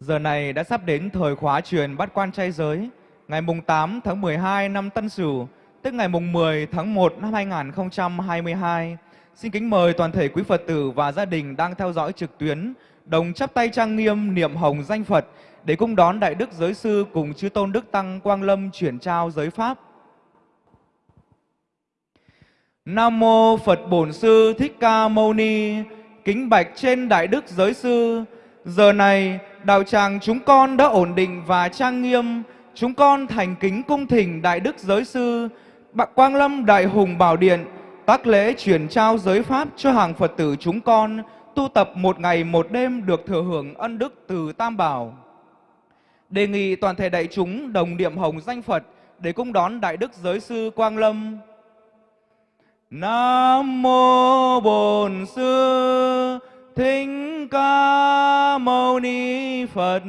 Giờ này đã sắp đến thời khóa truyền bắt quan trai giới, ngày mùng 8 tháng 12 năm Tân Sửu, tức ngày mùng 10 tháng 1 năm 2022. Xin kính mời toàn thể quý Phật tử và gia đình đang theo dõi trực tuyến, đồng chắp tay trang nghiêm niệm hồng danh Phật để cung đón Đại Đức Giới Sư cùng Chư Tôn Đức Tăng Quang Lâm chuyển trao giới Pháp. Nam Mô Phật Bổn Sư Thích Ca Mâu Ni, kính bạch trên Đại Đức Giới Sư, Giờ này, đạo tràng chúng con đã ổn định và trang nghiêm, chúng con thành kính cung thỉnh Đại Đức Giới Sư, Bạc Quang Lâm Đại Hùng Bảo Điện, tác lễ chuyển trao giới Pháp cho hàng Phật tử chúng con, tu tập một ngày một đêm được thừa hưởng ân đức từ Tam Bảo. Đề nghị toàn thể đại chúng đồng niệm hồng danh Phật để cung đón Đại Đức Giới Sư Quang Lâm. Nam Mô Bổn Sư Thích Ca Mâu Ni Phật.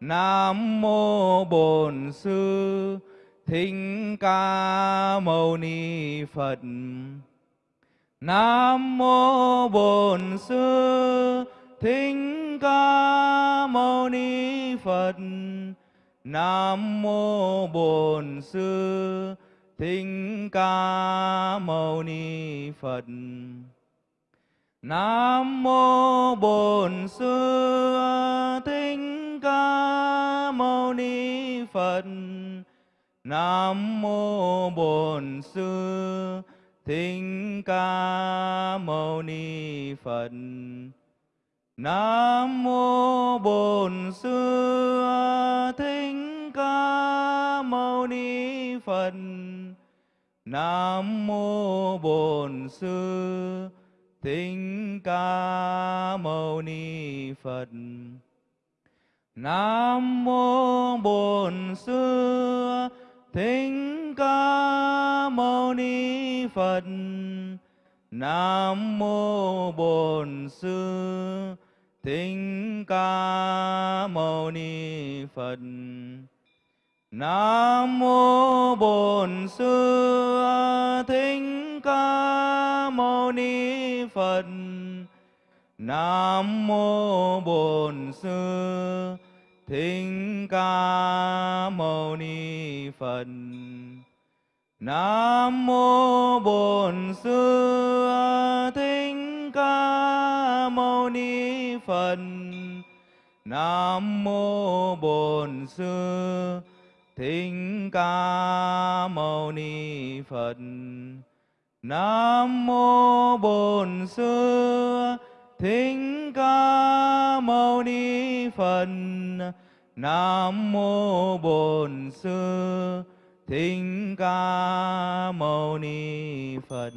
Nam Mô Bổn Sư Thích Ca Mâu Ni Phật. Nam Mô Bổn Sư Thích Ca Mâu Ni Phật. Nam Mô Bổn Sư Thích Ca Mâu Ni Phật. Nam mô Bổn Sư Thích Ca Mâu Ni Phật. Nam mô Bổn Sư Thích Ca Mâu Ni Phật. Nam mô Bổn Sư Thích Ca Mâu Ni Phật. Nam mô Bổn Sư Thích Ca Mâu Ni Phật. Nam mô Bổn Sư Thích Ca Mâu Ni Phật. Nam mô Bổn Sư Thích Ca Mâu Ni Phật. Nam mô Bổn Sư Thích Ca Mâu Ni Phật. Nam mô Bổn Sư Thích Ca Mâu Ni Phật. Nam mô Bổn Sư Thích Ca Mâu Ni Phật. Nam mô Bổn Sư Thích Ca Mâu Ni Phật. Nam mô Bổn Sư Thích Ca Mâu Ni Phật. Nam mô Bổn Sư Thích Ca Mâu Ni Phật.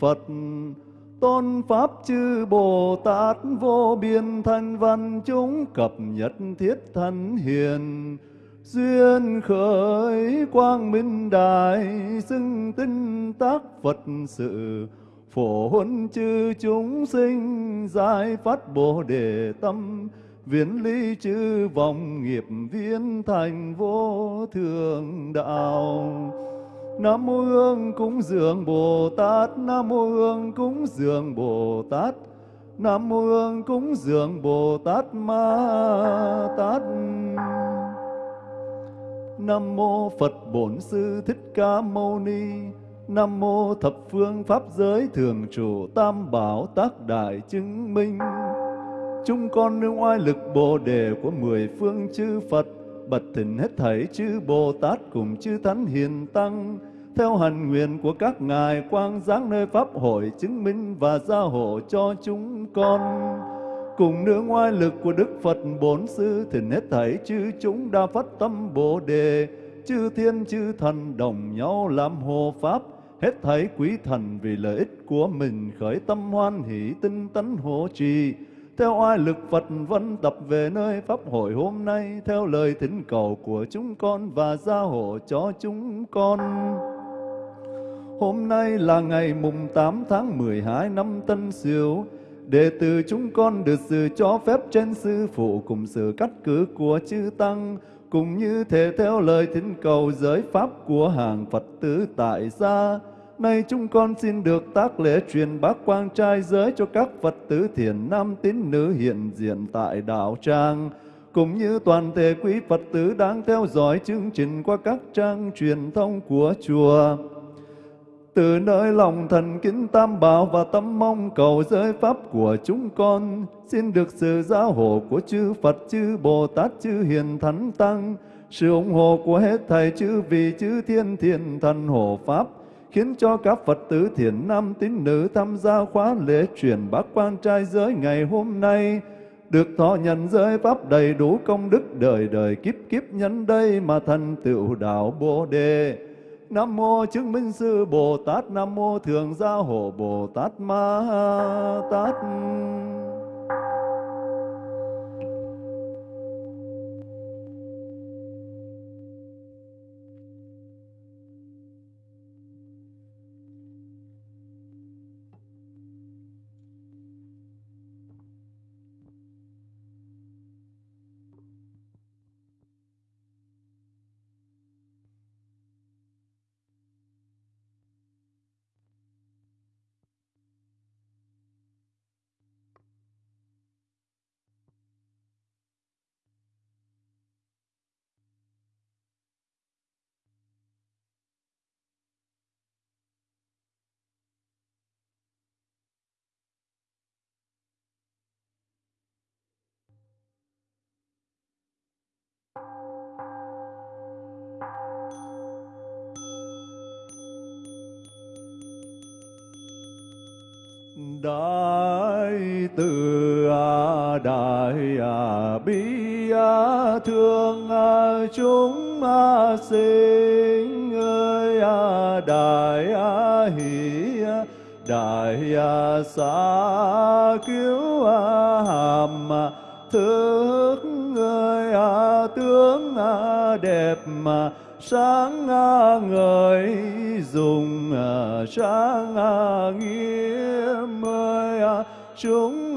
Phật. Tôn pháp chư Bồ Tát vô biên thanh văn chúng cập nhật thiết thân hiền. Duyên khởi quang minh đại xưng tinh tác Phật sự. Phổ huân chư chúng sinh giải phát bồ đề tâm. Viễn ly chư vọng nghiệp viên thành vô thường đạo. Nam mô Hương cúng dường Bồ Tát Nam mô Hương cúng dường Bồ Tát Nam mô Hương cúng dường Bồ Tát Ma Tát Nam mô Phật Bổn Sư Thích Ca Mâu Ni Nam mô thập phương pháp giới thường trụ tam bảo tác đại chứng minh. Chúng con nương oai lực bồ đề của mười phương chư Phật, bật thỉnh hết thảy chư Bồ Tát cùng chư Thánh Hiền Tăng, theo hành nguyện của các ngài quang giáng nơi Pháp hội chứng minh và gia hộ cho chúng con. Cùng nương oai lực của Đức Phật Bốn Sư thỉnh hết thảy chư chúng đa phát tâm Bồ Đề, chư thiên chư thần đồng nhau làm hộ Pháp, hết thảy quý thần vì lợi ích của mình khởi tâm hoan hỷ tinh tấn hộ trì theo oai lực Phật vân tập về nơi pháp hội hôm nay theo lời thỉnh cầu của chúng con và gia hộ cho chúng con. Hôm nay là ngày mùng 8 tháng 12 năm Tân Sửu, đệ tử chúng con được sự cho phép trên sư phụ cùng sự cắt cử của chư tăng cũng như thể theo lời thỉnh cầu giới pháp của hàng Phật tử tại gia. Nay chúng con xin được tác lễ truyền bác quang trai giới cho các Phật tử thiền nam tín nữ hiện diện tại đạo tràng, cũng như toàn thể quý Phật tử đang theo dõi chương trình qua các trang truyền thông của chùa. Từ nơi lòng thần kính tam bảo và tâm mong cầu giới pháp của chúng con, xin được sự giáo hộ của chư Phật, chư Bồ Tát, chư Hiền Thánh Tăng, sự ủng hộ của hết thầy chư vị chư thiên thiền thần hộ Pháp, khiến cho các Phật tử thiền nam tín nữ tham gia khóa lễ truyền bác quan trai giới ngày hôm nay, được thọ nhận giới pháp đầy đủ công đức đời đời kiếp kiếp nhân đây mà thành tựu đạo Bồ Đề. Nam mô chứng minh sư Bồ Tát, Nam mô thường gia hộ Bồ Tát Ma Tát. Đại từ a đại a bi a thương chúng a sinh ơi a đại a hỷ a đại a xa cứu a hàm thức ơi tướng à, đẹp mà sáng à, ngời, dùng à, sáng nghiêm ơi chúng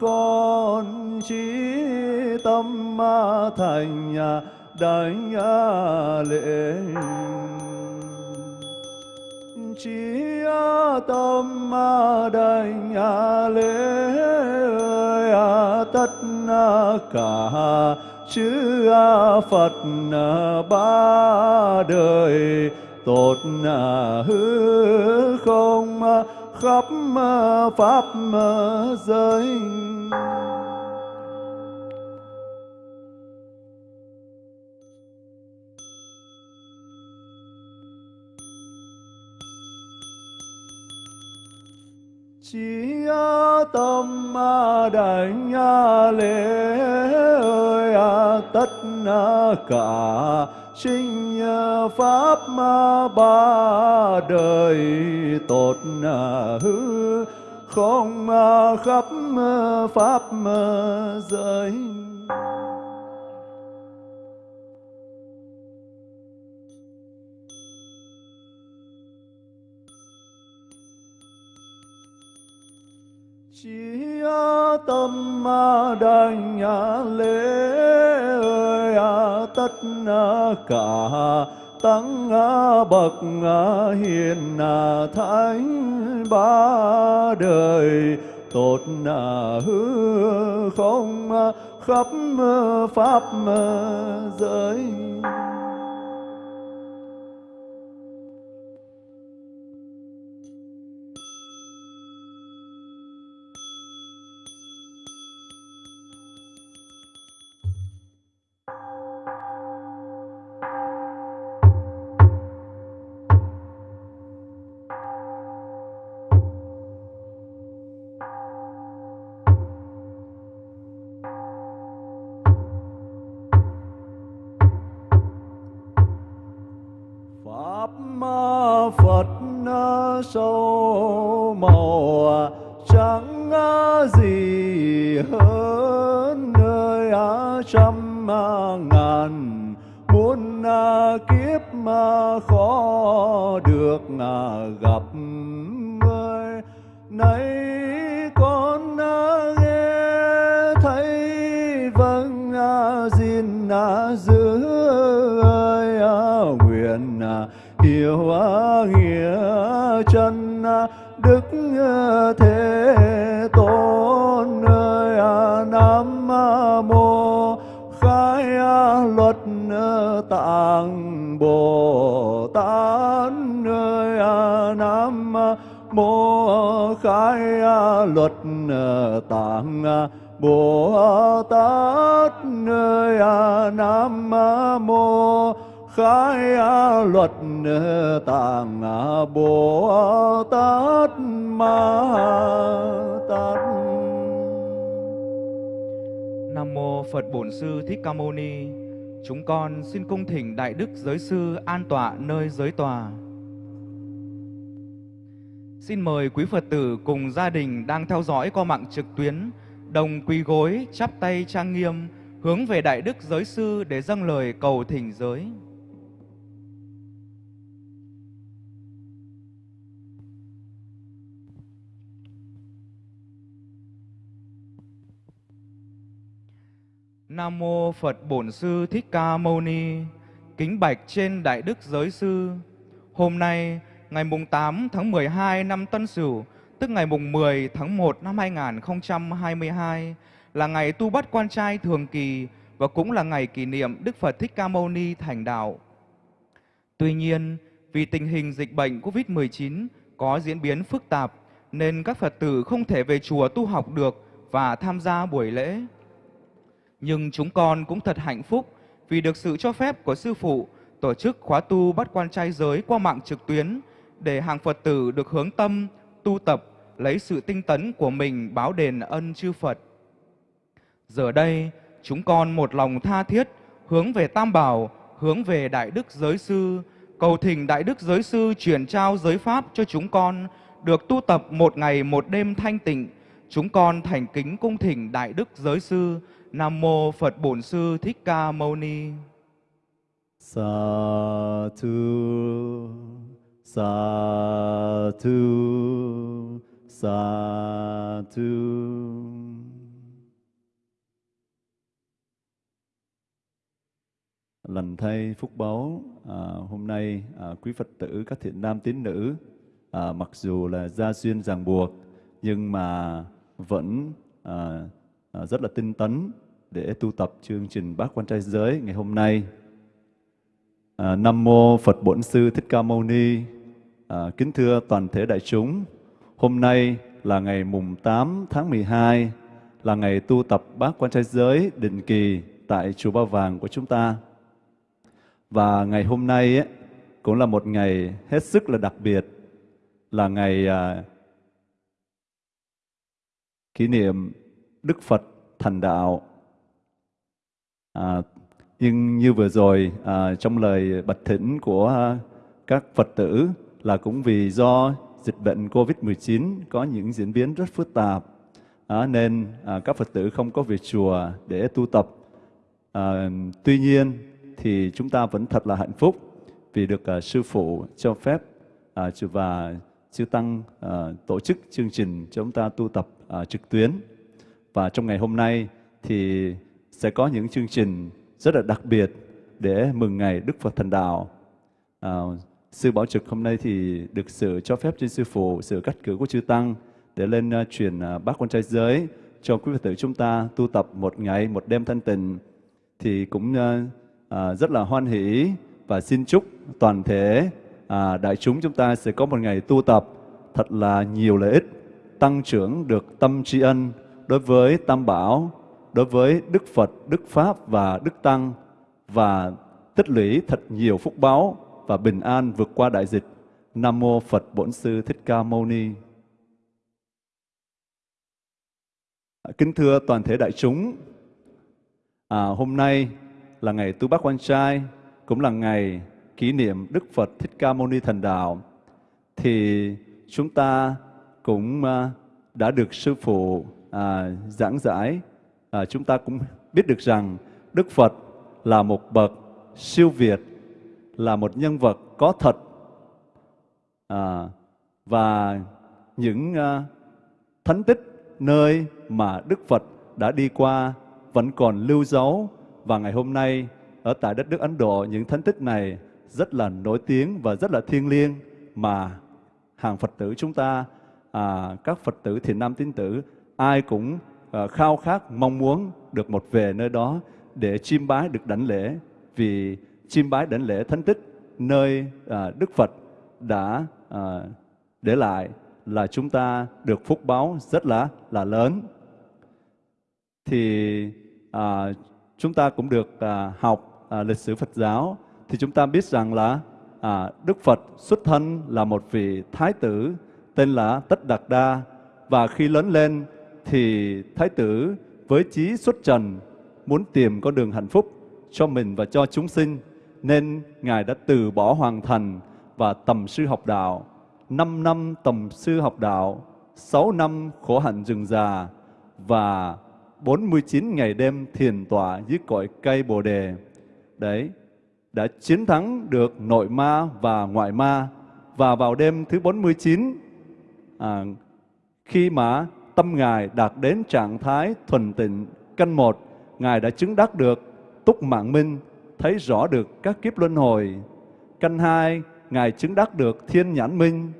con trí tâm thành đánh lễ. Trí tâm đảnh lễ tất cả chư Phật ba đời tốt hư không khắp pháp giới. Chí tâm đảnh lễ ơi tất cả. Sinh pháp ba đời. Tốt hư. Không khắp pháp giới. Tâm đảnh lễ ơi à, tất à, cả tăng à, bậc hiền thánh ba đời tốt hư không khắp pháp giới. Bồ tát ơi nam mô khai luật tạng bồ tát ơi nam mô khai luật tạng bồ tát ma tát Nam mô Phật Bổn Sư Thích Ca Mâu Ni. Chúng con xin cung thỉnh Đại Đức Giới Sư an tọa nơi giới tòa. Xin mời quý Phật tử cùng gia đình đang theo dõi qua mạng trực tuyến, đồng quỳ gối, chắp tay trang nghiêm, hướng về Đại Đức Giới Sư để dâng lời cầu thỉnh giới. Nam mô Phật Bổn Sư Thích Ca Mâu Ni. Kính bạch trên Đại Đức Giới Sư. Hôm nay, ngày mùng 8 tháng 12 năm Tân Sửu, tức ngày mùng 10 tháng 1 năm 2022, là ngày tu bắt quan trai thường kỳ và cũng là ngày kỷ niệm Đức Phật Thích Ca Mâu Ni thành đạo. Tuy nhiên, vì tình hình dịch bệnh COVID-19 có diễn biến phức tạp, nên các Phật tử không thể về chùa tu học được và tham gia buổi lễ. Nhưng chúng con cũng thật hạnh phúc vì được sự cho phép của Sư Phụ tổ chức khóa tu bắt quan trai giới qua mạng trực tuyến để hàng Phật tử được hướng tâm, tu tập, lấy sự tinh tấn của mình báo đền ân chư Phật. Giờ đây, chúng con một lòng tha thiết hướng về Tam Bảo, hướng về Đại Đức Giới Sư, cầu thỉnh Đại Đức Giới Sư truyền trao giới Pháp cho chúng con được tu tập một ngày một đêm thanh tịnh. Chúng con thành kính cung thỉnh Đại Đức Giới Sư, Nam Mô Phật Bổn Sư Thích Ca Mâu Ni. Sa thu sa thu sa thu lành thay phúc báu à, hôm nay à, quý phật tử các thiện nam tín nữ à, mặc dù là gia duyên ràng buộc nhưng mà vẫn à, Ờ, rất là tinh tấn để tu tập chương trình bát quan trai giới ngày hôm nay À, Nam mô Phật Bổn Sư Thích Ca Mâu Ni. À, kính thưa toàn thể đại chúng, hôm nay là ngày mùng 8 tháng 12, là ngày tu tập bát quan trai giới định kỳ tại chùa Ba Vàng của chúng ta. Và ngày hôm nay ấy, cũng là một ngày hết sức là đặc biệt, là ngày à, kỷ niệm Đức Phật thành đạo. À, nhưng như vừa rồi à, trong lời bạch thỉnh của các Phật tử là cũng vì do dịch bệnh Covid-19 có những diễn biến rất phức tạp à, nên à, các Phật tử không có về chùa để tu tập. À, tuy nhiên thì chúng ta vẫn thật là hạnh phúc vì được à, sư phụ cho phép à, và sư tăng à, tổ chức chương trình cho chúng ta tu tập à, trực tuyến. Và trong ngày hôm nay thì sẽ có những chương trình rất là đặc biệt để mừng ngày Đức Phật Thành Đạo. À, sư Bảo Trực hôm nay thì được sự cho phép trên sư phụ, sự cắt cử của chư Tăng để lên uh, truyền uh, bác con trai giới cho quý Phật tử chúng ta tu tập một ngày, một đêm thanh tịnh thì cũng uh, uh, rất là hoan hỷ và xin chúc toàn thể uh, đại chúng chúng ta sẽ có một ngày tu tập thật là nhiều lợi ích, tăng trưởng được tâm tri ân đối với Tam Bảo, đối với Đức Phật, Đức Pháp và Đức Tăng và tích lũy thật nhiều phúc báo và bình an vượt qua đại dịch. Nam Mô Phật Bổn Sư Thích Ca Mâu Ni. À, kính thưa toàn thể đại chúng, à, hôm nay là ngày Tu Bác Quan Trai, cũng là ngày kỷ niệm Đức Phật Thích Ca Mâu Ni Thành Đạo. Thì chúng ta cũng à, đã được Sư Phụ à, giảng giải, à, chúng ta cũng biết được rằng Đức Phật là một bậc siêu việt, là một nhân vật có thật. À, và những à, thánh tích nơi mà Đức Phật đã đi qua vẫn còn lưu dấu. Và ngày hôm nay ở tại đất nước Ấn Độ những thánh tích này rất là nổi tiếng và rất là thiêng liêng mà hàng Phật tử chúng ta à, các Phật tử thiền nam tín tử ai cũng ờ, khao khát mong muốn được một về nơi đó để chiêm bái được đảnh lễ. Vì chiêm bái đảnh lễ thánh tích nơi ờ, Đức Phật đã ờ, để lại là chúng ta được phúc báo rất là là lớn. Thì à, chúng ta cũng được à, học à, lịch sử Phật giáo. Thì chúng ta biết rằng là à, Đức Phật xuất thân là một vị thái tử tên là Tất Đạt Đa. Và khi lớn lên thì thái tử với chí xuất trần muốn tìm con đường hạnh phúc cho mình và cho chúng sinh nên ngài đã từ bỏ hoàng thành và tầm sư học đạo năm năm tầm sư học đạo, sáu năm khổ hạnh rừng già và 49 ngày đêm thiền tọa dưới cội cây Bồ đề. Đấy, đã chiến thắng được nội ma và ngoại ma và vào đêm thứ 49 à, khi mà tâm ngài đạt đến trạng thái thuần tịnh căn một ngài đã chứng đắc được túc mạng minh thấy rõ được các kiếp luân hồi. Căn hai ngài chứng đắc được thiên nhãn minh.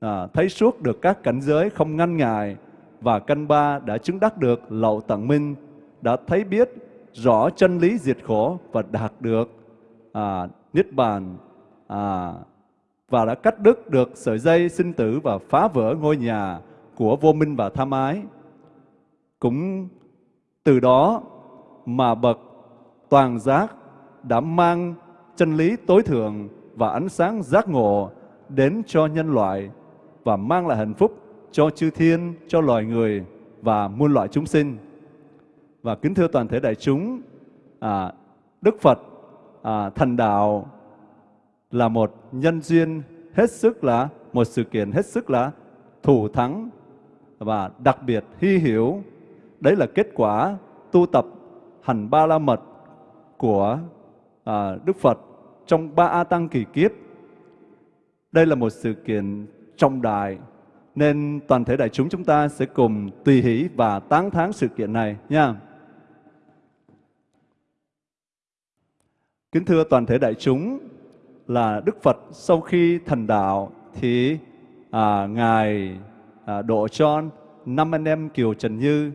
À, thấy suốt được các cảnh giới không ngăn ngại và căn ba đã chứng đắc được lậu tận minh đã thấy biết rõ chân lý diệt khổ và đạt được à, niết bàn. À, và đã cắt đứt được sợi dây sinh tử và phá vỡ ngôi nhà của vô minh và tham ái cũng từ đó mà bậc toàn giác đã mang chân lý tối thượng và ánh sáng giác ngộ đến cho nhân loại và mang lại hạnh phúc cho chư thiên, cho loài người và muôn loại chúng sinh. Và kính thưa toàn thể đại chúng, à, Đức Phật à, thành đạo là một nhân duyên hết sức là một sự kiện hết sức là thủ thắng và đặc biệt hy hiểu. Đấy là kết quả tu tập hành ba la mật của à, Đức Phật trong ba A Tăng kỳ kiếp. Đây là một sự kiện trọng đại nên toàn thể đại chúng chúng ta sẽ cùng tùy hỷ và tán thán sự kiện này nha. Kính thưa toàn thể đại chúng là Đức Phật sau khi thành đạo thì à, Ngài à, độ cho năm anh em Kiều Trần Như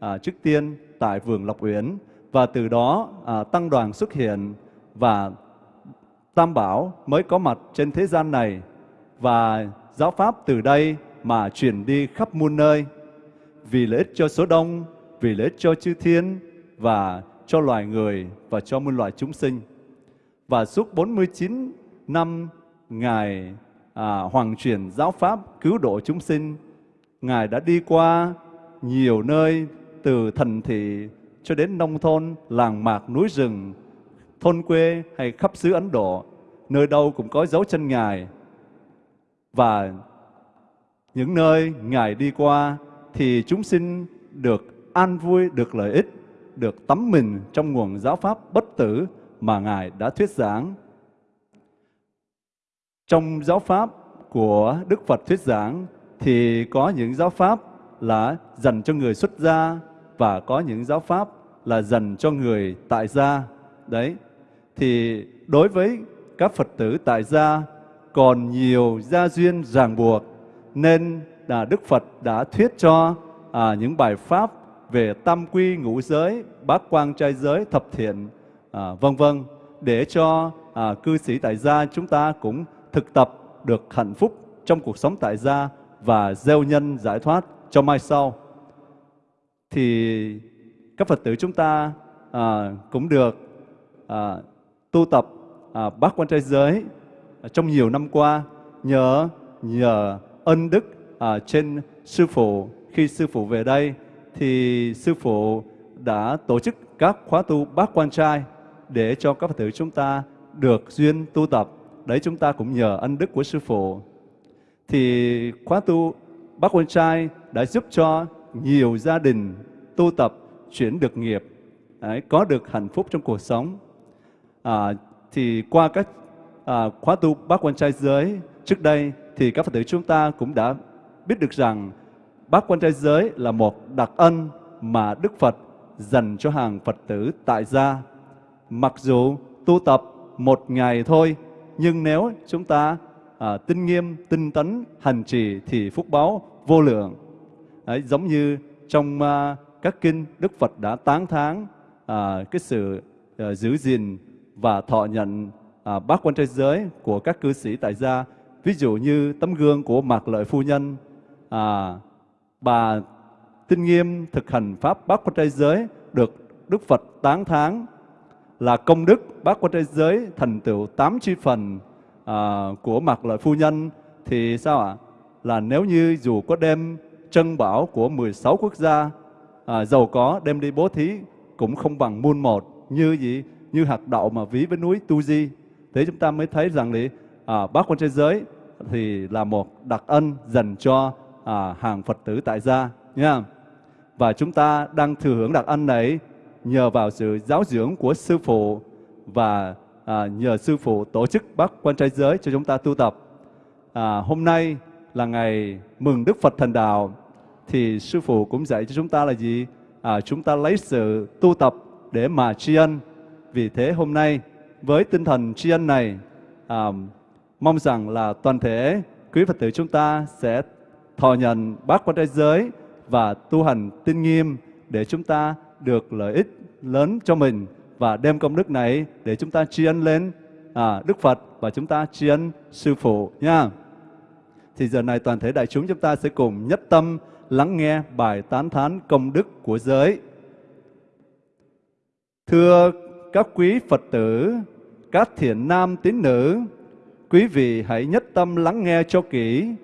à, trước tiên tại vườn Lộc Uyển và từ đó à, tăng đoàn xuất hiện và Tam Bảo mới có mặt trên thế gian này và giáo pháp từ đây mà truyền đi khắp muôn nơi vì lợi ích cho số đông, vì lợi ích cho chư thiên và cho loài người và cho muôn loài chúng sinh. Và suốt 49 năm Ngài à, hoàng truyền giáo pháp cứu độ chúng sinh, Ngài đã đi qua nhiều nơi từ thành thị cho đến nông thôn, làng mạc, núi rừng, thôn quê hay khắp xứ Ấn Độ, nơi đâu cũng có dấu chân Ngài. Và những nơi Ngài đi qua thì chúng sinh được an vui, được lợi ích, được tắm mình trong nguồn giáo pháp bất tử mà Ngài đã thuyết giảng. Trong giáo pháp của Đức Phật thuyết giảng thì có những giáo pháp là dành cho người xuất gia và có những giáo pháp là dành cho người tại gia. Đấy. Thì đối với các Phật tử tại gia còn nhiều gia duyên ràng buộc nên là Đức Phật đã thuyết cho à, những bài pháp về tam quy ngũ giới, bát quang trai giới, thập thiện, à, vân vân để cho à, cư sĩ tại gia chúng ta cũng thực tập được hạnh phúc trong cuộc sống tại gia và gieo nhân giải thoát cho mai sau. Thì các Phật tử chúng ta à, cũng được à, tu tập à, bát quan trai giới à, trong nhiều năm qua nhờ nhờ ân đức à, trên sư phụ khi sư phụ về đây thì sư phụ đã tổ chức các khóa tu bát quan trai để cho các Phật tử chúng ta được duyên tu tập. Đấy chúng ta cũng nhờ ân đức của sư phụ. Thì khóa tu bát quan trai đã giúp cho nhiều gia đình tu tập chuyển được nghiệp, đấy, có được hạnh phúc trong cuộc sống. À, thì qua các à, khóa tu bát quan trai giới trước đây thì các Phật tử chúng ta cũng đã biết được rằng bát quan trai giới là một đặc ân mà Đức Phật dành cho hàng Phật tử tại gia. Mặc dù tu tập một ngày thôi, nhưng nếu chúng ta à, tinh nghiêm, tinh tấn, hành trì thì phúc báo vô lượng. Đấy, giống như trong à, các kinh Đức Phật đã tán thán à, cái sự à, giữ gìn và thọ nhận à, bát quan trai giới của các cư sĩ tại gia. Ví dụ như tấm gương của Mạc Lợi Phu Nhân, à, bà tinh nghiêm thực hành pháp bát quan trai giới được Đức Phật tán thán là công đức bát quan trai giới thành tựu tám chi phần à, của mặt Lợi Phu Nhân thì sao ạ? Là nếu như dù có đem trân bảo của 16 quốc gia à, giàu có đem đi bố thí cũng không bằng muôn một như gì như hạt đậu mà ví với núi Tu Di. Thế chúng ta mới thấy rằng thì à, bát quan trai giới thì là một đặc ân dành cho à, hàng Phật tử tại gia nha. Và chúng ta đang thừa hưởng đặc ân này nhờ vào sự giáo dưỡng của sư phụ và à, nhờ sư phụ tổ chức bác quan trai giới cho chúng ta tu tập. À, hôm nay là ngày mừng Đức Phật Thành Đạo thì sư phụ cũng dạy cho chúng ta là gì? À, chúng ta lấy sự tu tập để mà tri ân. Vì thế hôm nay với tinh thần tri ân này à, mong rằng là toàn thể quý Phật tử chúng ta sẽ thọ nhận bát quan trai giới và tu hành tinh nghiêm để chúng ta được lợi ích lớn cho mình và đem công đức này để chúng ta tri ân lên à, Đức Phật và chúng ta tri ân Sư Phụ nha. Thì giờ này toàn thể đại chúng chúng ta sẽ cùng nhất tâm lắng nghe bài tán thán công đức của giới. Thưa các quý Phật tử, các thiện nam tín nữ, quý vị hãy nhất tâm lắng nghe cho kỹ.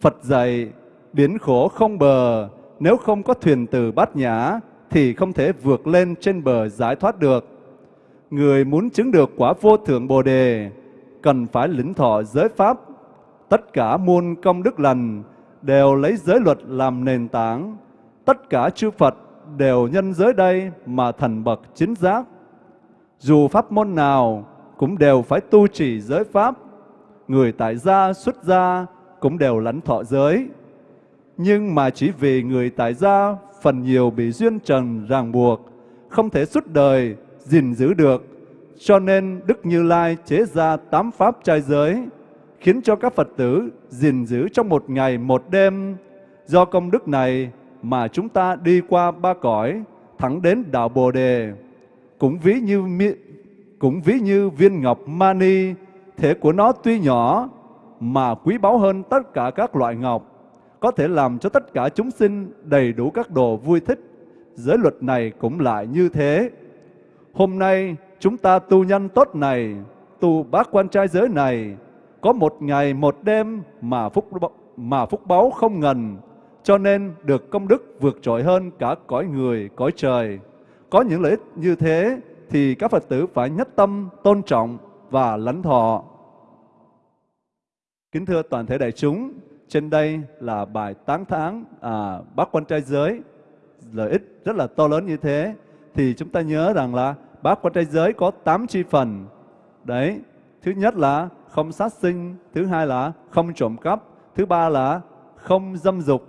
Phật dạy, biến khổ không bờ, nếu không có thuyền từ bát nhã, thì không thể vượt lên trên bờ giải thoát được. Người muốn chứng được quả vô thượng Bồ Đề, cần phải lĩnh thọ giới pháp. Tất cả muôn công đức lành đều lấy giới luật làm nền tảng. Tất cả chư Phật đều nhân giới đây mà thành bậc chính giác. Dù pháp môn nào cũng đều phải tu trì giới pháp. Người tại gia xuất gia cũng đều lãnh thọ giới. Nhưng mà chỉ vì người tại gia phần nhiều bị duyên trần ràng buộc, không thể suốt đời gìn giữ được. Cho nên Đức Như Lai chế ra tám pháp trai giới, khiến cho các Phật tử gìn giữ trong một ngày một đêm. Do công đức này mà chúng ta đi qua ba cõi, thẳng đến đạo Bồ Đề. Cũng ví như cũng ví như viên ngọc mani, thể của nó tuy nhỏ mà quý báu hơn tất cả các loại ngọc có thể làm cho tất cả chúng sinh đầy đủ các đồ vui thích. Giới luật này cũng lại như thế. Hôm nay chúng ta tu nhân tốt này, tu bác quan trai giới này, có một ngày một đêm mà phúc mà phúc báu không ngần, cho nên được công đức vượt trội hơn cả cõi người, cõi trời. Có những lợi ích như thế thì các Phật tử phải nhất tâm, tôn trọng và lãnh thọ. Kính thưa toàn thể đại chúng, trên đây là bài tán tháng à, bác quan trai giới, lợi ích rất là to lớn như thế. Thì chúng ta nhớ rằng là bác quan trai giới có 8 chi phần. Đấy, thứ nhất là không sát sinh, thứ hai là không trộm cắp, thứ ba là không dâm dục,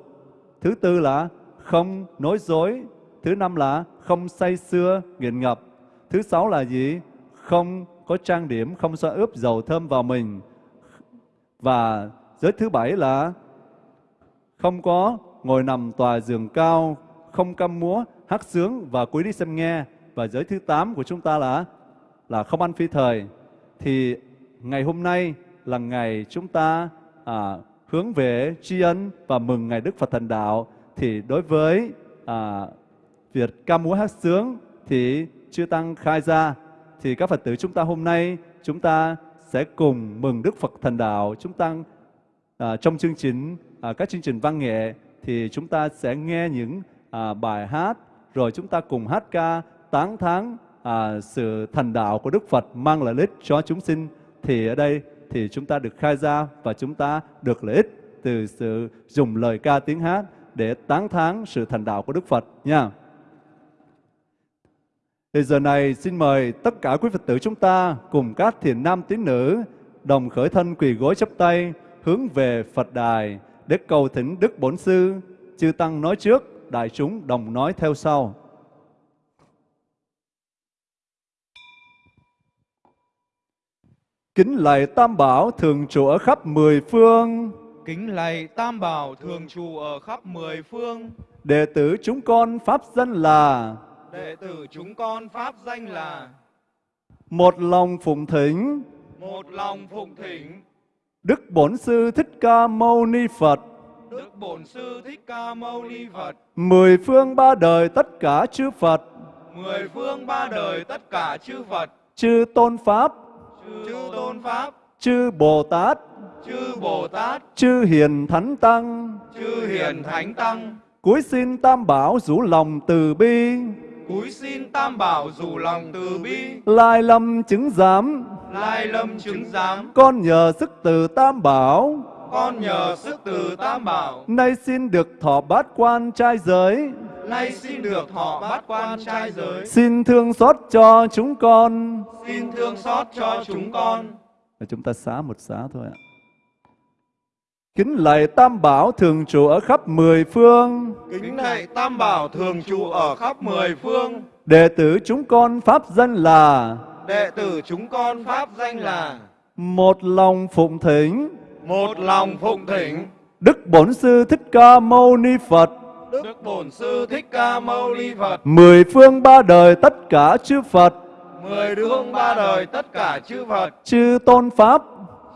thứ tư là không nói dối, thứ năm là không say xưa, nghiện ngập, thứ sáu là gì? Không có trang điểm, không xoa ướp dầu thơm vào mình. Và giới thứ bảy là không có ngồi nằm tòa giường cao, không căm múa, hát sướng và cúi đi xem nghe. Và giới thứ tám của chúng ta là là không ăn phi thời. Thì ngày hôm nay là ngày chúng ta à, hướng về tri ân và mừng ngày Đức Phật Thần Đạo. Thì đối với à, việc ca múa hát sướng thì chư tăng khai ra thì các Phật tử chúng ta hôm nay chúng ta sẽ cùng mừng Đức Phật Thần Đạo. Chúng ta à, trong chương trình à, các chương trình văn nghệ thì chúng ta sẽ nghe những à, bài hát rồi chúng ta cùng hát ca tán thán à, sự thành đạo của Đức Phật mang lợi ích cho chúng sinh thì ở đây thì chúng ta được khai ra và chúng ta được lợi ích từ sự dùng lời ca tiếng hát để tán thán sự thành đạo của Đức Phật nha. Thì giờ này xin mời tất cả quý Phật tử chúng ta cùng các thiền nam tín nữ đồng khởi thân quỳ gối chắp tay hướng về Phật đài để cầu thỉnh Đức Bổn Sư, chư Tăng nói trước, đại chúng đồng nói theo sau. Kính lạy Tam Bảo thường trụ ở khắp mười phương. Kính lạy Tam Bảo thường trụ ở khắp mười phương. Đệ tử chúng con pháp danh là Đệ tử chúng con pháp danh là một lòng phụng thỉnh một lòng phụng thỉnh Đức Bổn Sư Thích Ca Mâu Ni Phật, Đức Bổn Sư Thích Ca Mâu Ni Phật, mười phương ba đời tất cả chư Phật, mười phương ba đời tất cả chư Phật, chư Tôn Pháp, chư Tôn Pháp, chư Bồ Tát, chư Bồ Tát, chư Hiền Thánh Tăng, chư Hiền Thánh Tăng, cúi xin Tam Bảo rủ lòng từ bi, cúi xin Tam Bảo rủ lòng từ bi, lai lâm chứng giám, lai lâm chứng giám, con nhờ sức từ Tam Bảo, con nhờ sức từ Tam Bảo, nay xin được thọ bát quan trai giới, nay xin được thọ bát quan trai giới, xin thương xót cho chúng con. xin thương xót cho chúng con. Chúng ta xá một xá thôi ạ. Kính lạy Tam Bảo thường trụ ở khắp mười phương, Kính lạy Tam Bảo thường trụ ở khắp mười phương, đệ tử chúng con pháp danh là đệ tử chúng con pháp danh là một lòng phụng thỉnh. Một lòng phụng thỉnh. Đức Bổn Sư Thích Ca Mâu Ni Phật, Đức Bổn Sư Thích Ca Mâu Ni Phật, mười phương ba đời tất cả chư Phật, mười phương ba đời tất cả chư Phật, chư Tôn Pháp,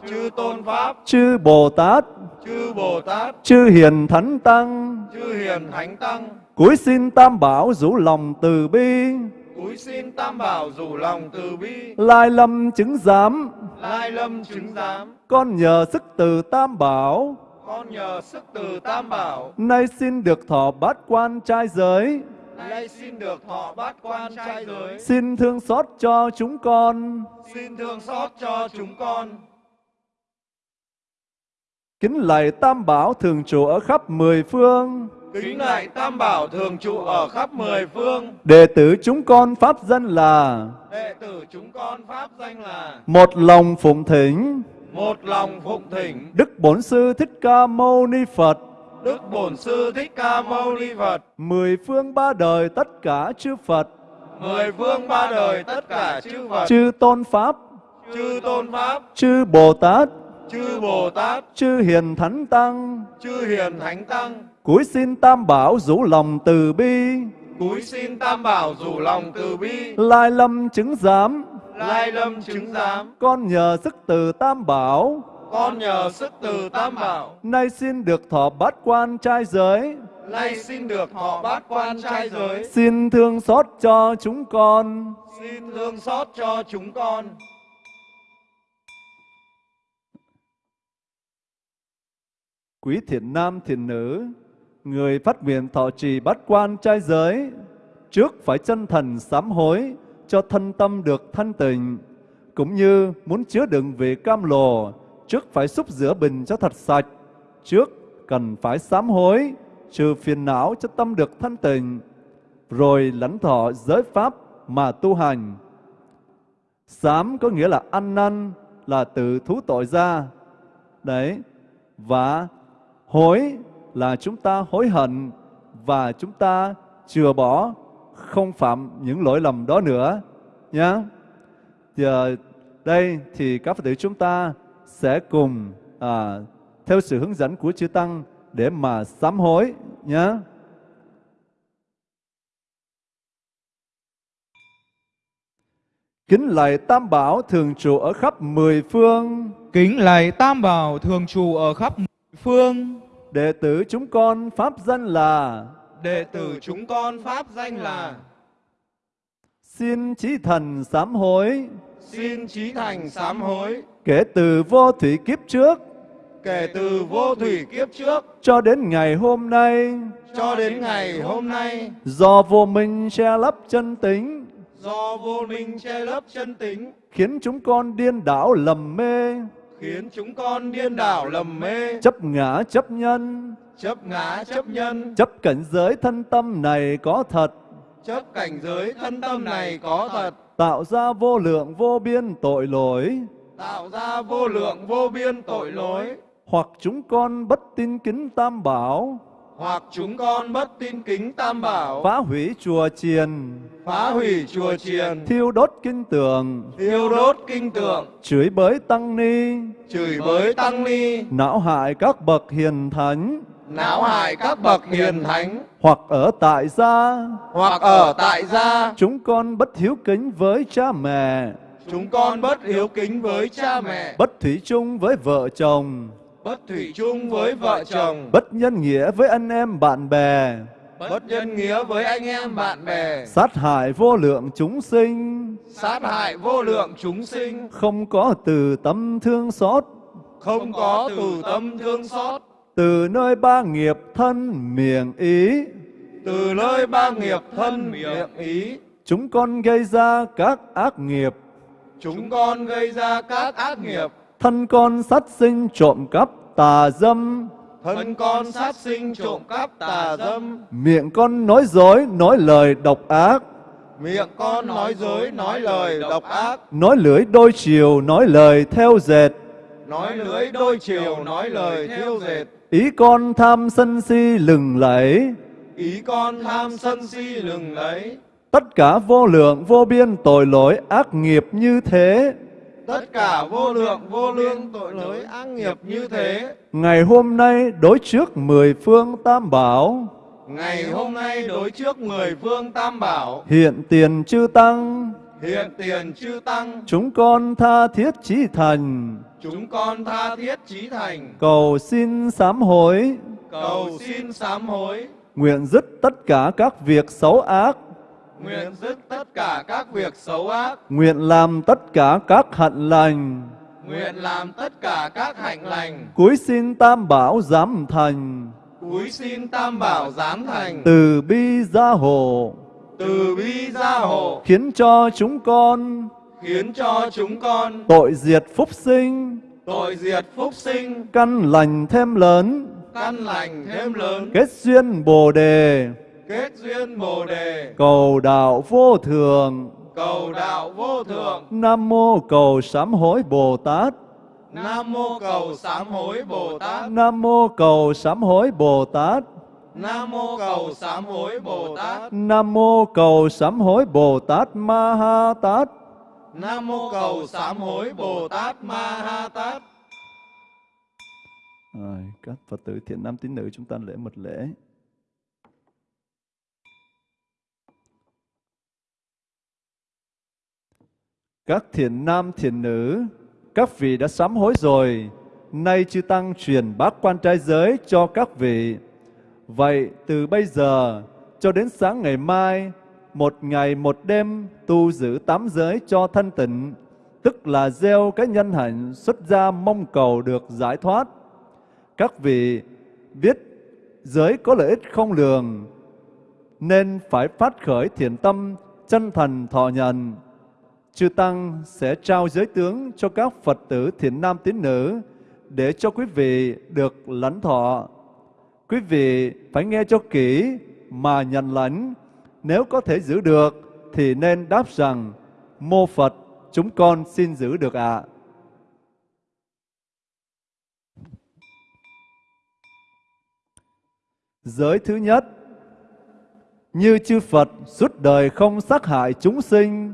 chư Tôn Pháp, chư Bồ Tát, chư Bồ Tát, chư Hiền Thánh Tăng, chư Hiền Thánh Tăng, cúi xin Tam Bảo rủ lòng từ bi, cúi xin Tam Bảo rủ lòng từ bi, lai lâm chứng giám, lai lâm chứng giám, con nhờ sức từ Tam Bảo, con nhờ sức từ Tam Bảo, nay xin được thọ bát quan trai giới, nay xin được thọ bát quan trai giới, xin thương xót cho chúng con. xin thương xót cho chúng con. Kính lạy Tam Bảo thường trụ ở khắp mười phương, Kính lạy Tam Bảo thường trụ ở khắp mười phương, đệ tử chúng con pháp danh là đệ tử chúng con pháp danh là một lòng phụng thỉnh. Một lòng phụng thỉnh. Đức Bổn Sư Thích Ca Mâu Ni Phật, Đức Bổn Sư Thích Ca Mâu Ni Phật, mười phương ba đời tất cả chư Phật, mười phương ba đời tất cả chư Phật, chư Tôn Pháp, chư Tôn Pháp, chư Bồ Tát, chư Bồ Tát, chư Hiền Thánh Tăng, chư Hiền Thánh Tăng, cúi xin Tam Bảo rủ lòng từ bi, cúi xin Tam Bảo rủ lòng từ bi, lai lâm chứng giám, lai lâm chứng giám, con nhờ sức từ Tam Bảo, con nhờ sức từ Tam Bảo, nay xin được thọ bát quan trai giới, nay xin được thọ bát quan trai giới, xin thương xót cho chúng con. xin thương xót cho chúng con. Quý thiện nam thiện nữ, Người phát nguyện thọ trì bát quan trai giới, trước phải chân thần sám hối cho thân tâm được thanh tịnh, cũng như muốn chứa đựng vị cam lồ, trước phải xúc rửa bình cho thật sạch, trước cần phải sám hối, trừ phiền não cho tâm được thanh tịnh, rồi lãnh thọ giới pháp mà tu hành. Sám có nghĩa là ăn năn, là tự thú tội ra. Đấy. Và hối là chúng ta hối hận và chúng ta chừa bỏ không phạm những lỗi lầm đó nữa nhé. giờ đây thì các Phật tử chúng ta sẽ cùng à, theo sự hướng dẫn của chư tăng để mà sám hối nhé. Kính lạy Tam Bảo thường trụ ở khắp mười phương. Kính lạy Tam Bảo thường trụ ở khắp mười phương. Đệ tử chúng con pháp danh là Đệ tử chúng con pháp danh là Xin chí thần sám hối. Xin trí thành sám hối. Kể từ vô thủy kiếp trước. Kể từ vô thủy kiếp trước. Cho đến ngày hôm nay. Cho đến ngày hôm nay. Do vô minh che lấp chân tính. Do vô minh che lấp chân tính. Khiến chúng con điên đảo lầm mê Khiến chúng con điên đảo lầm mê. Chấp ngã chấp nhân. Chấp ngã chấp nhân. Chấp cảnh giới thân tâm này có thật. Chấp cảnh giới thân tâm này có thật. Tạo ra vô lượng vô biên tội lỗi. Tạo ra vô lượng vô biên tội lỗi. Hoặc chúng con bất tin kính tam bảo Hoặc chúng con bất tin kính tam bảo. Phá hủy chùa chiền. Phá hủy chùa chiền. Thiêu đốt kinh tường. Thiêu đốt kinh tượng Chửi bới tăng ni. Chửi bới tăng ni. Não hại các bậc hiền thánh. Não hại các bậc hiền thánh. Hoặc ở tại gia. Hoặc ở tại gia. Chúng con bất hiếu kính với cha mẹ. Chúng con bất hiếu kính với cha mẹ. Bất thủy chung với vợ chồng Bất thủy chung với vợ chồng. Bất nhân nghĩa với anh em bạn bè. Bất nhân nghĩa với anh em bạn bè. Sát hại vô lượng chúng sinh. Sát hại vô lượng chúng sinh. Không có từ tâm thương xót. Không có từ tâm thương xót. Từ nơi ba nghiệp thân miệng ý. Từ nơi ba nghiệp thân miệng ý. Chúng con gây ra các ác nghiệp. Chúng con gây ra các ác nghiệp Thân con sát sinh trộm cắp tà dâm. Thân con sát sinh trộm cắp tà dâm. Miệng con nói dối, nói lời độc ác. Miệng con nói dối, nói lời độc ác. Nói lưỡi đôi chiều, nói lời theo dệt. Nói lưỡi đôi chiều, nói lời thiêu dệt. Ý con tham sân si lừng lẫy. Ý con tham sân si lừng lấy Tất cả vô lượng vô biên tội lỗi ác nghiệp như thế Tất cả vô lượng vô lương tội lỗi ác nghiệp như thế. Ngày hôm nay đối trước mười phương tam bảo. Ngày hôm nay đối trước mười phương tam bảo. Hiện tiền chư tăng. Hiện tiền chư tăng. Chúng con tha thiết chí thành. Chúng con tha thiết chí thành. Cầu xin sám hối. Cầu xin sám hối. Nguyện dứt tất cả các việc xấu ác Nguyện dứt tất cả các việc xấu ác. Nguyện làm tất cả các hạnh lành. Nguyện làm tất cả các hạnh lành. Cúi xin tam bảo giám thành. Cúi xin tam bảo giám thành. Từ bi gia hộ. Từ bi gia hộ. Khiến cho chúng con Khiến cho chúng con Tội diệt phúc sinh. Tội diệt phúc sinh. Căn lành thêm lớn. Căn lành thêm lớn. Kết duyên bồ đề Kết duyên bồ đề. Cầu đạo vô thường Cầu đạo vô thượng. Nam mô cầu sám hối Bồ Tát. Nam mô cầu sám hối Bồ Tát. Nam mô cầu sám hối Bồ Tát. Nam mô cầu sám hối Bồ Tát. Nam mô cầu sám hối Bồ Tát Ma Ha Tát. Nam mô cầu sám hối Bồ Tát Ma Ha Tát. Rồi, các Phật tử thiện nam tín nữ chúng ta lễ một lễ. Các thiền nam thiền nữ, các vị đã sám hối rồi, nay chư tăng truyền bát quan trai giới cho các vị. Vậy từ bây giờ cho đến sáng ngày mai, một ngày một đêm tu giữ tám giới cho thanh tịnh, tức là gieo cái nhân hạnh xuất gia mong cầu được giải thoát. Các vị biết giới có lợi ích không lường, nên phải phát khởi thiện tâm, chân thành thọ nhận. Chư Tăng sẽ trao giới tướng cho các Phật tử thiện nam tín nữ để cho quý vị được lãnh thọ. Quý vị phải nghe cho kỹ mà nhận lãnh. Nếu có thể giữ được thì nên đáp rằng, Mô Phật, chúng con xin giữ được ạ. Giới thứ nhất, Như chư Phật suốt đời không sát hại chúng sinh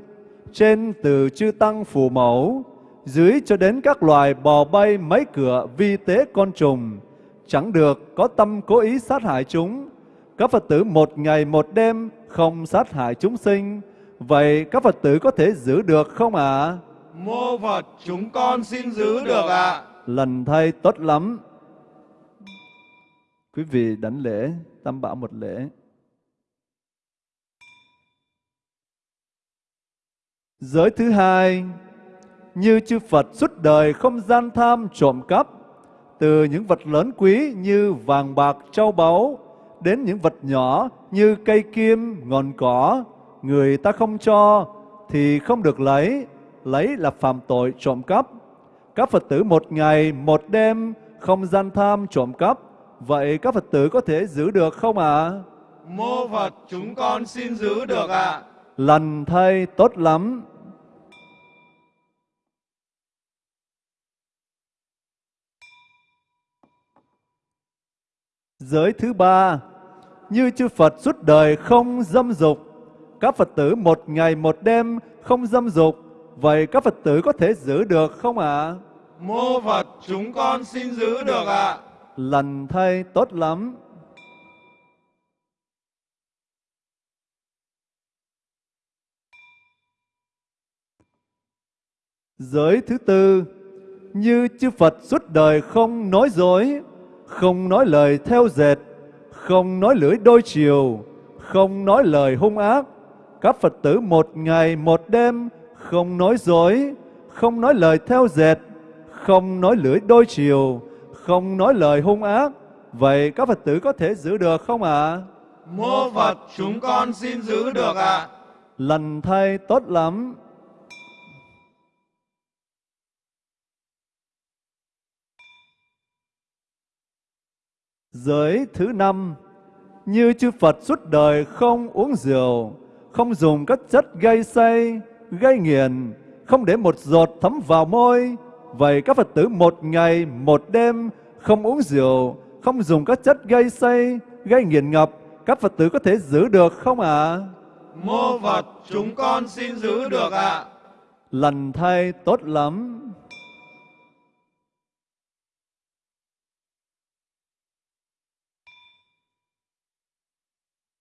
trên từ chư Tăng phù mẫu Dưới cho đến các loài bò bay mấy cửa vi tế con trùng Chẳng được có tâm cố ý sát hại chúng Các Phật tử một ngày một đêm không sát hại chúng sinh Vậy các Phật tử có thể giữ được không ạ? À? Mô Phật chúng con xin giữ được ạ. À. Lần thay tốt lắm. Quý vị đánh lễ, tam bảo một lễ. Giới thứ hai, như chư Phật suốt đời không gian tham trộm cắp, từ những vật lớn quý như vàng bạc, châu báu, đến những vật nhỏ như cây kim, ngọn cỏ, người ta không cho thì không được lấy, lấy là phạm tội trộm cắp. Các Phật tử một ngày, một đêm không gian tham trộm cắp, vậy các Phật tử có thể giữ được không ạ? À? Mô Phật chúng con xin giữ được ạ. À. Lần thay tốt lắm. Giới thứ ba, như chư Phật suốt đời không dâm dục, các Phật tử một ngày một đêm không dâm dục, vậy các Phật tử có thể giữ được không ạ? À? Mô Phật chúng con xin giữ được ạ. À. Lần thay tốt lắm. Giới thứ tư, như chư Phật suốt đời không nói dối, không nói lời theo dệt, không nói lưỡi đôi chiều, không nói lời hung ác, các Phật tử một ngày một đêm không nói dối, không nói lời theo dệt, không nói lưỡi đôi chiều, không nói lời hung ác. Vậy các Phật tử có thể giữ được không ạ? À? Mô Phật chúng con xin giữ được ạ. À. Lần thay tốt lắm. Giới thứ năm, như chư Phật suốt đời không uống rượu, không dùng các chất gây say, gây nghiền, không để một giọt thấm vào môi. Vậy các Phật tử một ngày, một đêm không uống rượu, không dùng các chất gây say, gây nghiền ngập, các Phật tử có thể giữ được không ạ? À? Mô Phật, chúng con xin giữ được ạ. À. Lần thay tốt lắm.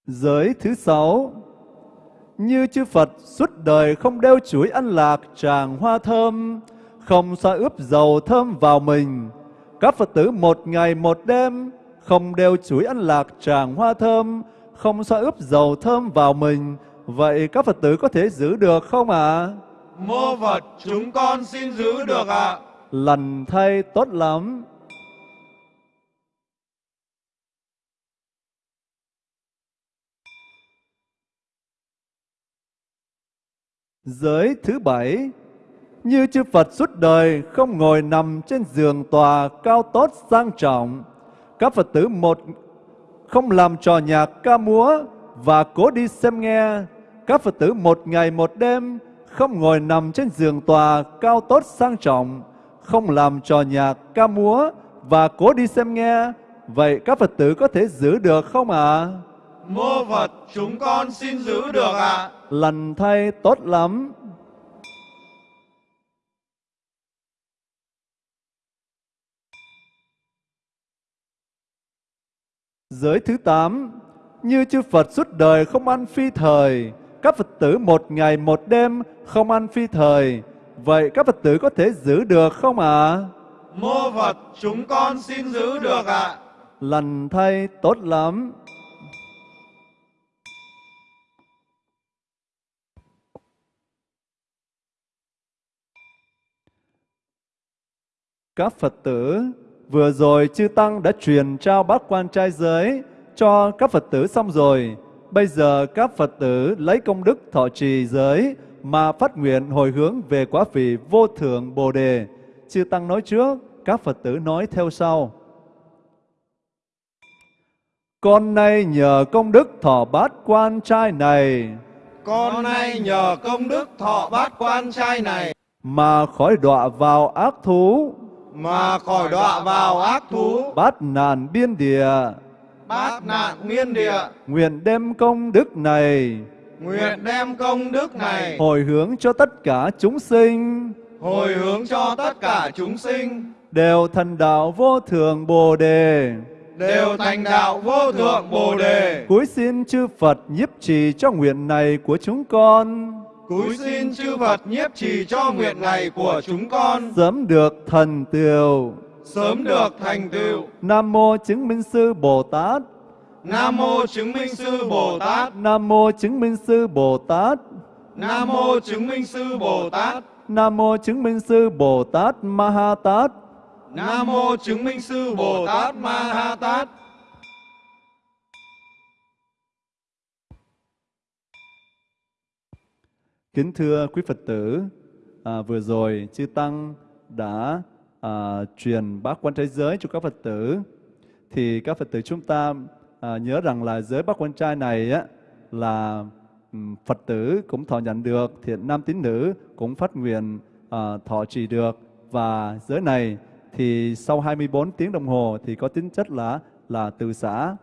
Giới thứ sáu như chư Phật suốt đời không đeo chuỗi ăn lạc tràng hoa thơm, không xoa ướp dầu thơm vào mình. Các Phật tử một ngày một đêm không đeo chuỗi ăn lạc tràng hoa thơm, không xoa ướp dầu thơm vào mình. Vậy các Phật tử có thể giữ được không ạ? À? Mô Phật chúng con xin giữ được ạ. À. Lần thay tốt lắm. Giới thứ bảy, như chư Phật suốt đời không ngồi nằm trên giường tòa cao tốt sang trọng, các Phật tử một không làm trò nhạc ca múa và cố đi xem nghe, các Phật tử một ngày một đêm không ngồi nằm trên giường tòa cao tốt sang trọng, không làm trò nhạc ca múa và cố đi xem nghe, vậy các Phật tử có thể giữ được không ạ? À? Mô Phật chúng con xin giữ được ạ. À. Lành thay tốt lắm. Giới thứ tám, như chư Phật suốt đời không ăn phi thời, các Phật tử một ngày một đêm không ăn phi thời, vậy các Phật tử có thể giữ được không ạ? À? Mô Phật, chúng con xin giữ được ạ. À. Lành thay tốt lắm. Các Phật tử Vừa rồi chư Tăng đã truyền trao bát quan trai giới cho các Phật tử xong rồi. Bây giờ các Phật tử lấy công đức thọ trì giới mà phát nguyện hồi hướng về quá vị vô thượng Bồ Đề. Chư Tăng nói trước, các Phật tử nói theo sau. Con nay nhờ công đức thọ bát quan trai này Con nay nhờ công đức thọ bát quan trai này mà khỏi đọa vào ác thú, mà khỏi đọa vào ác thú, bát nạn biên địa, bát nạn nguyên địa, nguyện đem công đức này. Nguyện đem công đức này. Hồi hướng cho tất cả chúng sinh. Hồi hướng cho tất cả chúng sinh. Đều thành đạo vô thượng Bồ đề. đều thành đạo vô thượng Bồ đề. Cúi xin chư Phật nhiếp trì cho nguyện này của chúng con, Cúi xin chư Phật nhiếp trì cho nguyện này của chúng con sớm được thần tựu. sớm được thành tựu. Nam mô chứng minh sư Bồ Tát. Nam mô chứng minh sư Bồ Tát. Nam mô chứng minh sư Bồ Tát. Nam mô chứng minh sư Bồ Tát. Nam mô chứng minh sư Bồ Tát Ma Ha Tát. Nam mô chứng minh sư Bồ Tát Ma Ha Tát. Kính thưa quý Phật tử, à, vừa rồi chư Tăng đã à, truyền bát quan trái giới cho các Phật tử. Thì các Phật tử chúng ta à, nhớ rằng là giới bát quan trai này á, là Phật tử cũng thọ nhận được, thiện nam tín nữ cũng phát nguyện à, thọ trì được. Và giới này thì sau 24 tiếng đồng hồ thì có tính chất là là từ xã.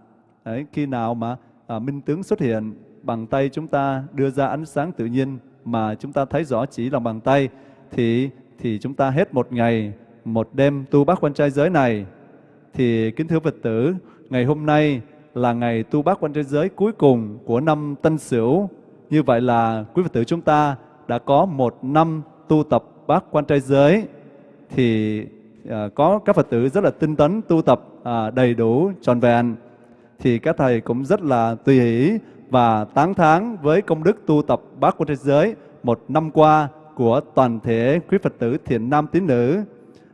Đấy, khi nào mà à, minh tướng xuất hiện bằng tay chúng ta đưa ra ánh sáng tự nhiên mà chúng ta thấy rõ chỉ lòng bàn tay thì thì chúng ta hết một ngày một đêm tu bát quan trai giới này. Thì kính thưa Phật tử ngày hôm nay là ngày tu bát quan trai giới cuối cùng của năm Tân Sửu. Như vậy là quý Phật tử chúng ta đã có một năm tu tập bát quan trai giới. Thì à, có các Phật tử rất là tinh tấn tu tập à, đầy đủ tròn vẹn. Thì các thầy cũng rất là tùy hỷ và tán thán với công đức tu tập bát quan thế giới một năm qua của toàn thể quý Phật tử thiện nam tín nữ.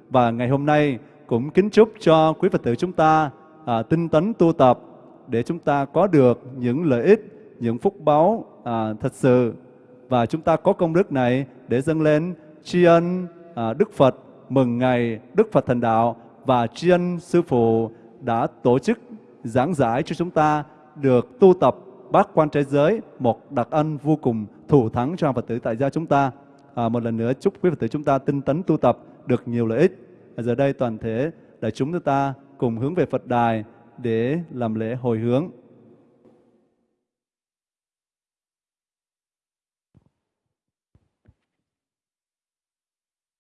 Và ngày hôm nay cũng kính chúc cho quý Phật tử chúng ta à, tinh tấn tu tập để chúng ta có được những lợi ích, những phúc báu à, thật sự. Và chúng ta có công đức này để dâng lên tri ân à, Đức Phật mừng ngày Đức Phật thành đạo và tri ân Sư Phụ đã tổ chức giảng giải cho chúng ta được tu tập bác quan trái giới một đặc ân vô cùng thủ thắng cho Phật tử tại gia chúng ta. À, một lần nữa chúc quý Phật tử chúng ta tinh tấn tu tập được nhiều lợi ích. À, giờ đây toàn thể đại chúng chúng ta cùng hướng về Phật đài để làm lễ hồi hướng.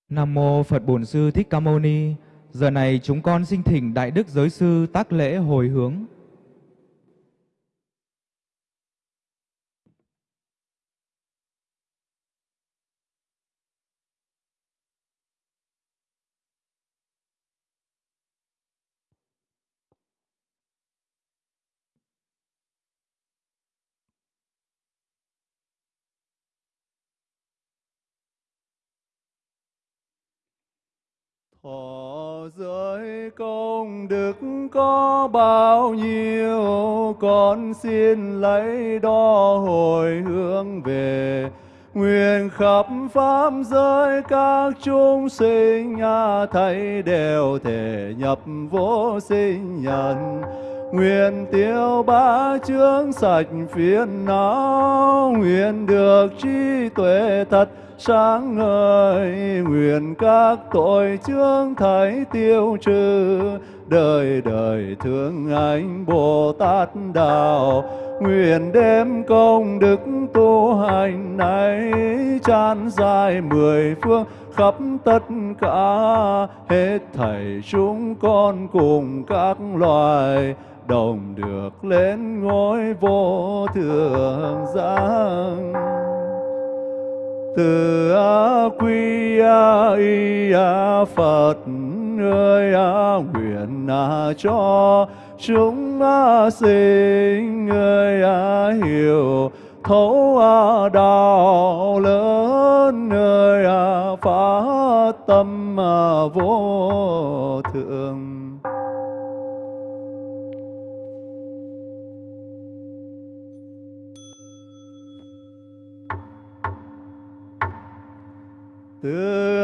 Nam mô Phật Bổn Sư Thích Ca Mâu Ni. Giờ này chúng con xin thỉnh Đại Đức Giới Sư tác lễ hồi hướng. Thọ giới công đức có bao nhiêu, con xin lấy đó hồi hướng về. Nguyện khắp pháp giới các chúng sinh, nhà thấy đều thể nhập vô sinh nhân. Nguyện tiêu ba chướng sạch phiền não, nguyện được trí tuệ thật sáng ngời. Nguyện các tội chướng thấy tiêu trừ đời đời thương anh bồ tát đạo, nguyện đem công đức tu hành này tràn dài mười phương khắp tất cả. Hết thảy chúng con cùng các loài đồng được lên ngôi vô thượng giác từ a quy a y a phật người à nguyện à cho chúng à, sinh. Người à hiểu thấu à, đạo lớn. Người à phá tâm à, vô thượng từ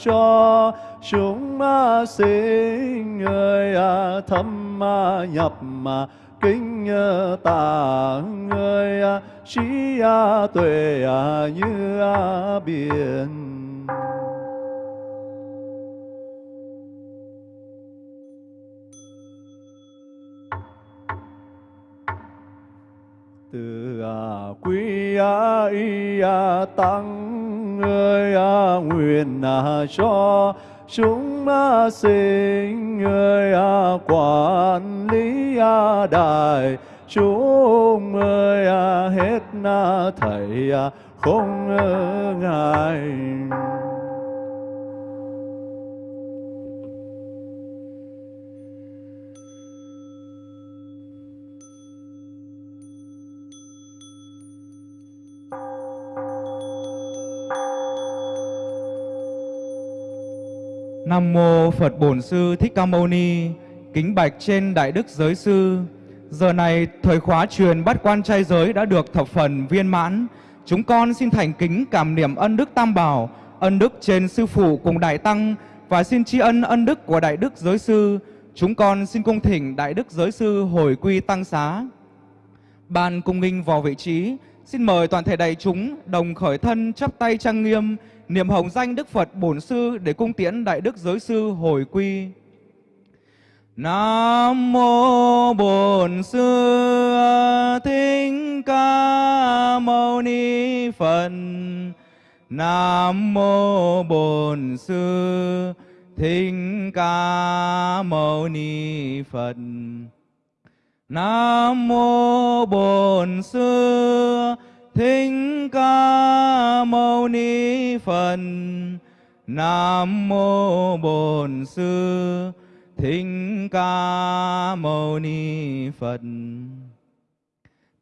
cho chúng sinh người à, thâm nhập mà kinh tạng ơi à, trí à, tuệ như biển. Từ à, quý a y a tăng ơi a nguyện à, cho chúng sinh ơi a quản lý a đại chúng ơi a hết na thầy a không ngại Nam mô Phật Bổn Sư Thích Ca Mâu Ni. Kính bạch trên Đại Đức Giới Sư. Giờ này thời khóa truyền bắt quan trai giới đã được thập phần viên mãn. Chúng con xin thành kính cảm niệm ân đức Tam Bảo, ân đức trên sư phụ cùng đại tăng và xin tri ân ân đức của Đại Đức Giới Sư. Chúng con xin cung thỉnh Đại Đức Giới Sư hồi quy tăng xá. Ban cung nghinh vào vị trí, xin mời toàn thể đại chúng đồng khởi thân chắp tay trang nghiêm niệm hồng danh Đức Phật Bổn Sư để cung tiễn Đại Đức Giới Sư hồi quy. Nam mô Bổn Sư Thích Ca Mâu Ni Phật. Nam mô Bổn Sư Thích Ca Mâu Ni Phật. Nam mô Bổn Sư Thích Ca Mâu Ni Phật. Nam mô Bổn Sư Thích Ca Mâu Ni Phật.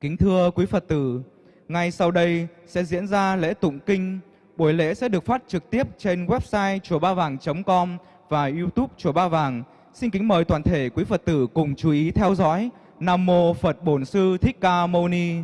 Kính thưa quý Phật tử, ngay sau đây sẽ diễn ra lễ tụng kinh. Buổi lễ sẽ được phát trực tiếp trên website chùa ba vàng.com và YouTube chùa Ba Vàng. Xin kính mời toàn thể quý Phật tử cùng chú ý theo dõi. Nam mô Phật Bổn Sư Thích Ca Mâu Ni.